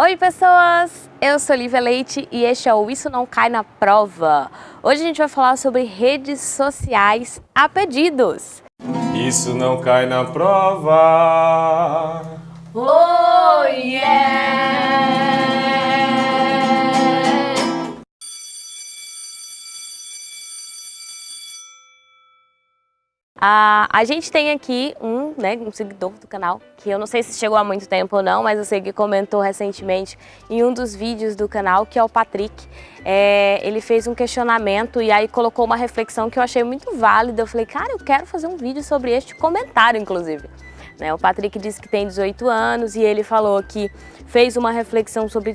Oi pessoas, eu sou Lívia Leite e este é o Isso Não Cai na Prova. Hoje a gente vai falar sobre redes sociais a pedidos. Isso não cai na prova. Oh a gente tem aqui um, né, um seguidor do canal, que eu não sei se chegou há muito tempo ou não, mas eu sei que comentou recentemente em um dos vídeos do canal, que é o Patrick. É, ele fez um questionamento e aí colocou uma reflexão que eu achei muito válida. Eu falei, cara, eu quero fazer um vídeo sobre este comentário, inclusive. Né, o Patrick disse que tem 18 anos e ele falou que fez uma reflexão sobre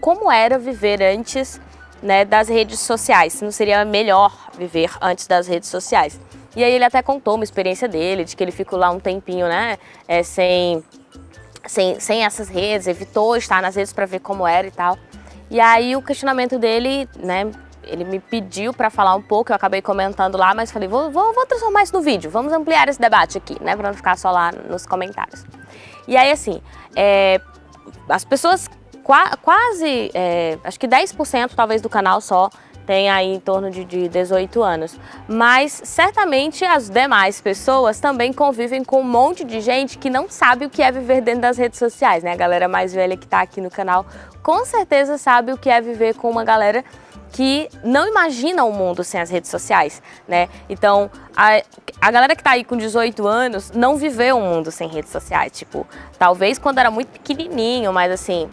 como era viver antes né, das redes sociais, se não seria melhor viver antes das redes sociais. E aí ele até contou uma experiência dele, de que ele ficou lá um tempinho, né, é, sem, sem, sem essas redes, evitou estar nas redes para ver como era e tal. E aí o questionamento dele, né, ele me pediu para falar um pouco, eu acabei comentando lá, mas falei, vou, vou, vou transformar isso no vídeo, vamos ampliar esse debate aqui, né, para não ficar só lá nos comentários. E aí, assim, é, as pessoas, qua, quase, é, acho que 10% talvez do canal só, tem aí em torno de, de 18 anos. Mas certamente as demais pessoas também convivem com um monte de gente que não sabe o que é viver dentro das redes sociais, né? A galera mais velha que está aqui no canal com certeza sabe o que é viver com uma galera que não imagina o um mundo sem as redes sociais, né? Então, a, a galera que tá aí com 18 anos não viveu um mundo sem redes sociais, tipo, talvez quando era muito pequenininho, mas assim,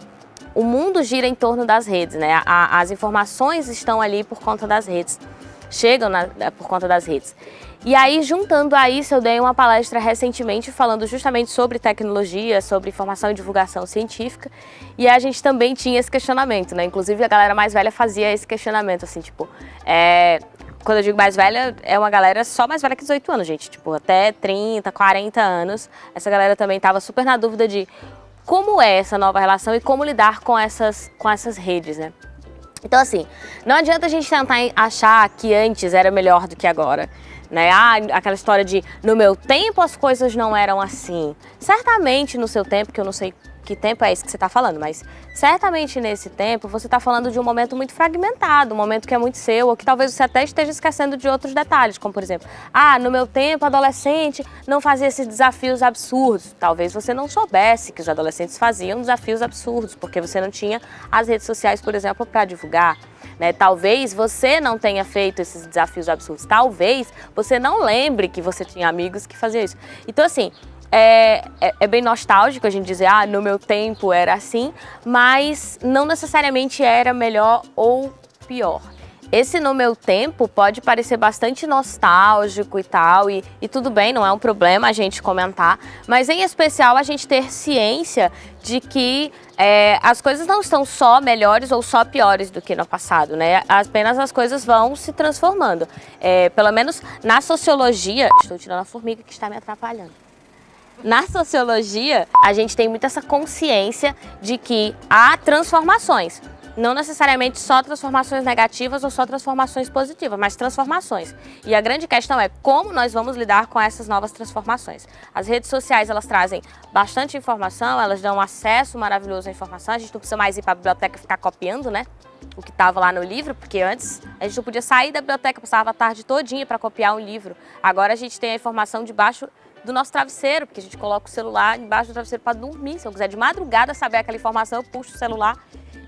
o mundo gira em torno das redes, né? A, as informações estão ali por conta das redes, chegam na, por conta das redes. E aí, juntando a isso, eu dei uma palestra recentemente falando justamente sobre tecnologia, sobre informação e divulgação científica, e a gente também tinha esse questionamento, né? Inclusive, a galera mais velha fazia esse questionamento, assim, tipo, é, quando eu digo mais velha, é uma galera só mais velha que 18 anos, gente. Tipo, até 30, 40 anos. Essa galera também estava super na dúvida de como é essa nova relação e como lidar com essas, com essas redes, né? Então assim, não adianta a gente tentar achar que antes era melhor do que agora. Né? Ah, aquela história de no meu tempo as coisas não eram assim. Certamente no seu tempo, que eu não sei que tempo é esse que você está falando, mas certamente nesse tempo você está falando de um momento muito fragmentado, um momento que é muito seu, ou que talvez você até esteja esquecendo de outros detalhes, como por exemplo, ah, no meu tempo adolescente não fazia esses desafios absurdos. Talvez você não soubesse que os adolescentes faziam desafios absurdos, porque você não tinha as redes sociais, por exemplo, para divulgar. Né? Talvez você não tenha feito esses desafios absurdos, talvez você não lembre que você tinha amigos que faziam isso. Então assim, é, é, é, bem nostálgico a gente dizer, ah, no meu tempo era assim, mas não necessariamente era melhor ou pior. Esse no meu tempo pode parecer bastante nostálgico e tal, e, e tudo bem, não é um problema a gente comentar, mas em especial a gente ter ciência de que é, as coisas não estão só melhores ou só piores do que no passado, né? Apenas as coisas vão se transformando. É, pelo menos na sociologia... Estou tirando a formiga que está me atrapalhando. Na sociologia, a gente tem muito essa consciência de que há transformações. Não necessariamente só transformações negativas ou só transformações positivas, mas transformações. E a grande questão é como nós vamos lidar com essas novas transformações. As redes sociais, elas trazem bastante informação, elas dão acesso maravilhoso à informação, a gente não precisa mais ir para a biblioteca ficar copiando, né? o que estava lá no livro, porque antes a gente não podia sair da biblioteca, passava a tarde todinha para copiar um livro. Agora a gente tem a informação debaixo do nosso travesseiro, porque a gente coloca o celular embaixo do travesseiro para dormir. Se eu quiser de madrugada saber aquela informação, eu puxo o celular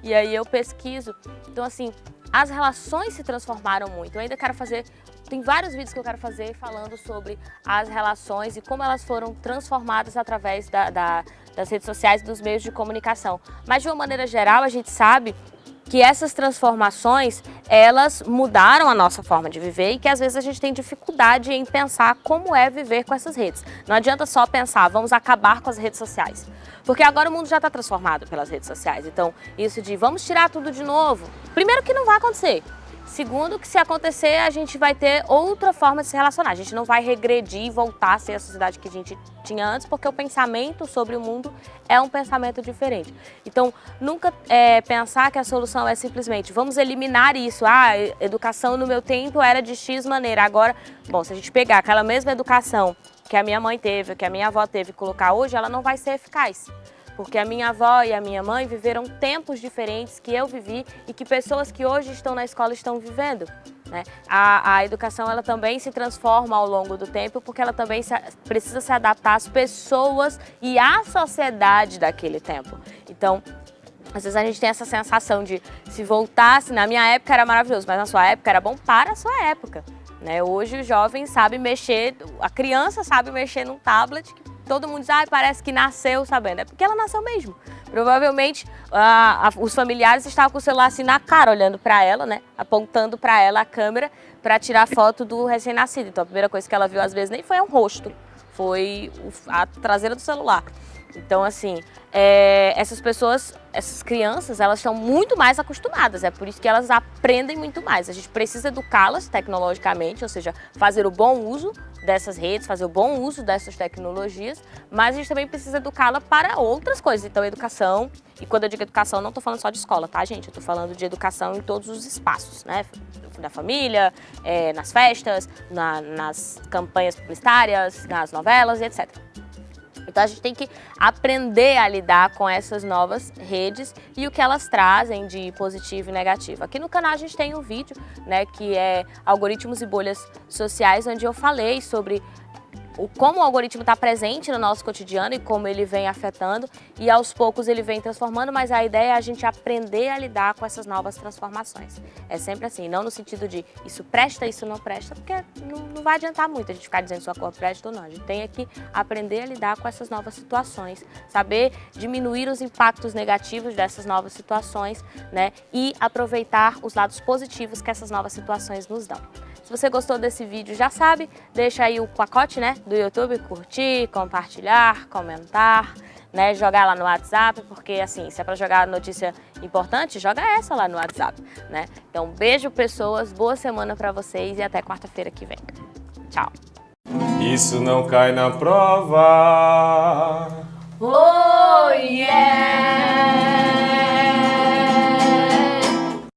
e aí eu pesquiso. Então, assim, as relações se transformaram muito. Eu ainda quero fazer, tem vários vídeos que eu quero fazer falando sobre as relações e como elas foram transformadas através da, da, das redes sociais e dos meios de comunicação. Mas, de uma maneira geral, a gente sabe que essas transformações, elas mudaram a nossa forma de viver e que às vezes a gente tem dificuldade em pensar como é viver com essas redes. Não adianta só pensar, vamos acabar com as redes sociais. Porque agora o mundo já está transformado pelas redes sociais. Então, isso de vamos tirar tudo de novo, primeiro que não vai acontecer. Segundo, que se acontecer, a gente vai ter outra forma de se relacionar. A gente não vai regredir e voltar a ser a sociedade que a gente tinha antes, porque o pensamento sobre o mundo é um pensamento diferente. Então, nunca é, pensar que a solução é simplesmente vamos eliminar isso. Ah, educação no meu tempo era de X maneira. Agora, bom, se a gente pegar aquela mesma educação que a minha mãe teve, que a minha avó teve e colocar hoje, ela não vai ser eficaz porque a minha avó e a minha mãe viveram tempos diferentes que eu vivi e que pessoas que hoje estão na escola estão vivendo. Né? A, a, educação ela também se transforma ao longo do tempo porque ela também se, precisa se adaptar às pessoas e à sociedade daquele tempo. Então, às vezes a gente tem essa sensação de se voltasse, na minha época era maravilhoso, mas na sua época era bom para a sua época. Né? Hoje o jovem sabe mexer, a criança sabe mexer num tablet que todo mundo diz, ah, parece que nasceu sabendo. É porque ela nasceu mesmo. Provavelmente ah, os familiares estavam com o celular assim na cara, olhando para ela, né? Apontando para ela a câmera para tirar foto do recém-nascido. Então a primeira coisa que ela viu às vezes nem foi um rosto, foi a traseira do celular. Então, assim, é, essas pessoas, essas crianças, elas estão muito mais acostumadas, é por isso que elas aprendem muito mais. A gente precisa educá-las tecnologicamente, ou seja, fazer o bom uso dessas redes, fazer o bom uso dessas tecnologias, mas a gente também precisa educá-la para outras coisas. Então, educação, e quando eu digo educação, não estou falando só de escola, tá, gente? Eu estou falando de educação em todos os espaços, né? Da família, é, nas festas, na, nas campanhas publicitárias, nas novelas etc. Então a gente tem que aprender a lidar com essas novas redes e o que elas trazem de positivo e negativo. Aqui no canal a gente tem um vídeo, né, que é algoritmos e bolhas sociais, onde eu falei sobre o, como o algoritmo está presente no nosso cotidiano e como ele vem afetando e aos poucos ele vem transformando, mas a ideia é a gente aprender a lidar com essas novas transformações. É sempre assim, não no sentido de isso presta, isso não presta, porque não, não vai adiantar muito a gente ficar dizendo sua cor presta ou não. A gente tem que aprender a lidar com essas novas situações, saber diminuir os impactos negativos dessas novas situações né, e aproveitar os lados positivos que essas novas situações nos dão. Se você gostou desse vídeo, já sabe, deixa aí o pacote né, do YouTube, curtir, compartilhar, comentar, né, jogar lá no WhatsApp, porque assim, se é para jogar notícia importante, joga essa lá no WhatsApp, né? Então, beijo pessoas, boa semana para vocês e até quarta-feira que vem. Tchau. Isso não cai na prova. Oh!